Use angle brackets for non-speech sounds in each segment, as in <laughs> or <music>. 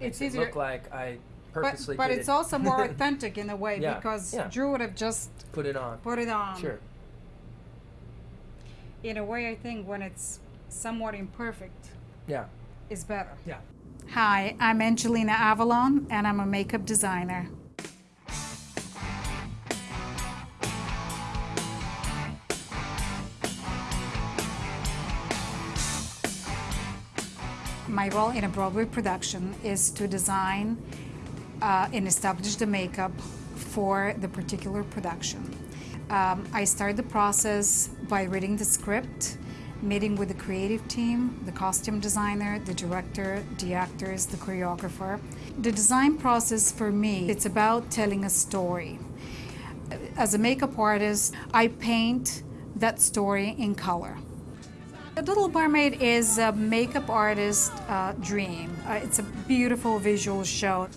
It's makes it easier- look like I But, purposely but did it's it, also more <laughs> authentic in a way Yeah, because yeah. Drew would have just put it on. put it on. Sure. In a way, I think when it's somewhat imperfect Yeah. is better. Yeah. Hi, I'm Angelina Avallone, and I'm a makeup designer. My role in a Broadway production is to design uh, and establish the makeup for the particular production. Um, I start the process by reading the script, meeting with the creative team, the costume designer, the director, the actors, the choreographer. The design process for me, it's about telling a story. As a makeup artist, I paint that story in color. The Little Mermaid is a makeup artist's uh, dream. Uh, it's a beautiful visual show.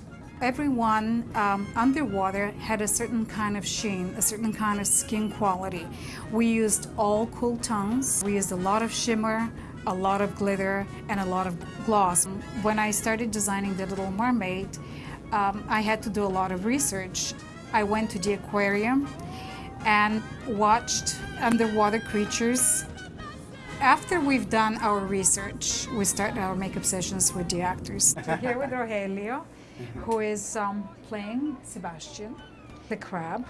Everyone um, underwater had a certain kind of sheen, a certain kind of skin quality. We used all cool tones. We used a lot of shimmer, a lot of glitter, and a lot of gloss. When I started designing The Little Mermaid, um, I had to do a lot of research. I went to the aquarium and watched underwater creatures after we've done our research, we start our makeup sessions with the actors. <laughs> We're here with Rogelio, who is um, playing Sebastian, the crab.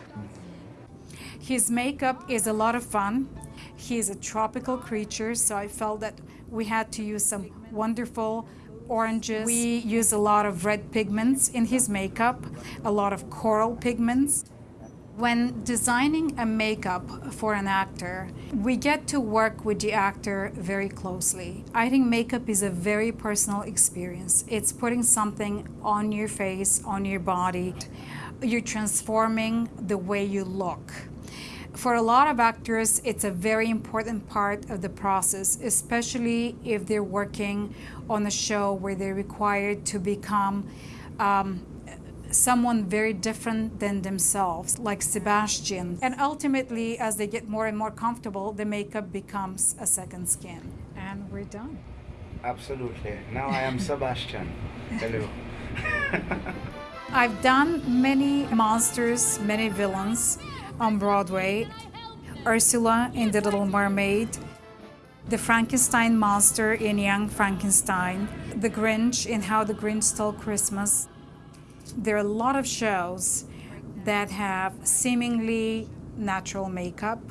His makeup is a lot of fun. He's a tropical creature, so I felt that we had to use some wonderful oranges. We use a lot of red pigments in his makeup, a lot of coral pigments. When designing a makeup for an actor, we get to work with the actor very closely. I think makeup is a very personal experience. It's putting something on your face, on your body. You're transforming the way you look. For a lot of actors, it's a very important part of the process, especially if they're working on a show where they're required to become um, someone very different than themselves, like Sebastian. And ultimately, as they get more and more comfortable, the makeup becomes a second skin. And we're done. Absolutely. Now I am Sebastian. <laughs> Hello. I've done many monsters, many villains on Broadway. Ursula in The Little Mermaid, the Frankenstein monster in Young Frankenstein, the Grinch in How the Grinch Stole Christmas. There are a lot of shows that have seemingly natural makeup.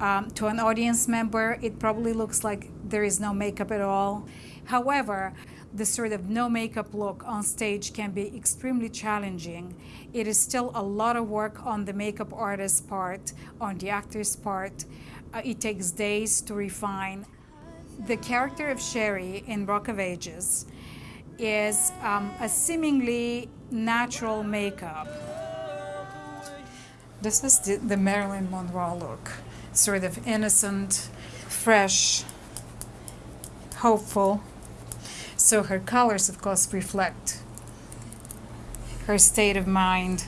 Um, to an audience member, it probably looks like there is no makeup at all. However, the sort of no makeup look on stage can be extremely challenging. It is still a lot of work on the makeup artist's part, on the actor's part. Uh, it takes days to refine. The character of Sherrie in Rock of Ages is um, a seemingly natural makeup. This is the, the Marilyn Monroe look, sort of innocent, fresh, hopeful. So her colors, of course, reflect her state of mind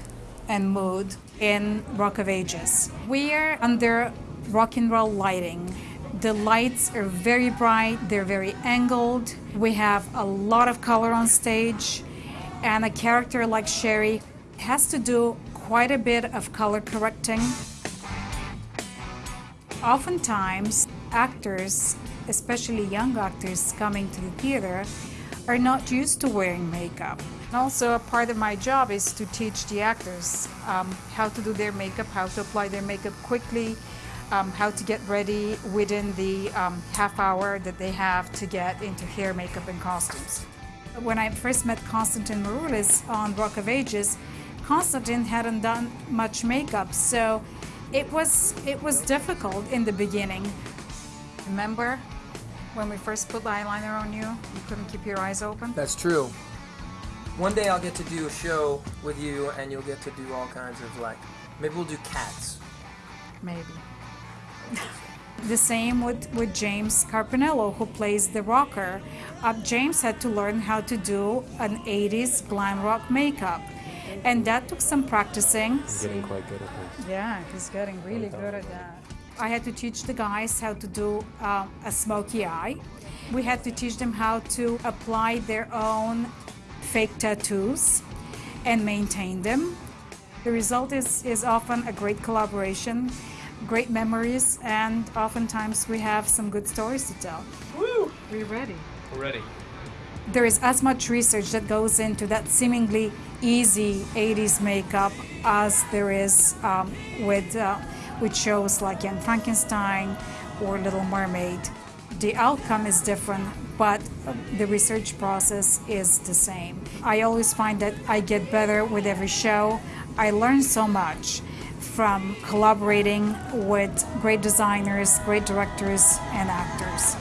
and mood in Rock of Ages. We are under rock and roll lighting. The lights are very bright, they're very angled. We have a lot of color on stage, and a character like Sherrie has to do quite a bit of color correcting. Oftentimes, actors, especially young actors coming to the theater, are not used to wearing makeup. And also, a part of my job is to teach the actors um, how to do their makeup, how to apply their makeup quickly, um, how to get ready within the um, half hour that they have to get into hair, makeup, and costumes. When I first met Constantine Maroulis on Rock of Ages, Constantine hadn't done much makeup, so it was it was difficult in the beginning. Remember when we first put the eyeliner on you, you couldn't keep your eyes open? That's true. One day I'll get to do a show with you, and you'll get to do all kinds of like. Maybe we'll do cats. Maybe. <laughs> the same with, with James Carpinello, who plays the rocker. Uh, James had to learn how to do an 80s glam rock makeup. And that took some practicing. Getting quite good at this. Yeah, he's getting really good at that. I had to teach the guys how to do um, a smoky eye. We had to teach them how to apply their own fake tattoos and maintain them. The result is, is often a great collaboration, great memories, and oftentimes we have some good stories to tell. Woo! We're ready. We're ready. There is as much research that goes into that seemingly easy 80s makeup as there is um, with, uh, with shows like Young Frankenstein or Little Mermaid. The outcome is different, but the research process is the same. I always find that I get better with every show. I learn so much from collaborating with great designers, great directors, and actors.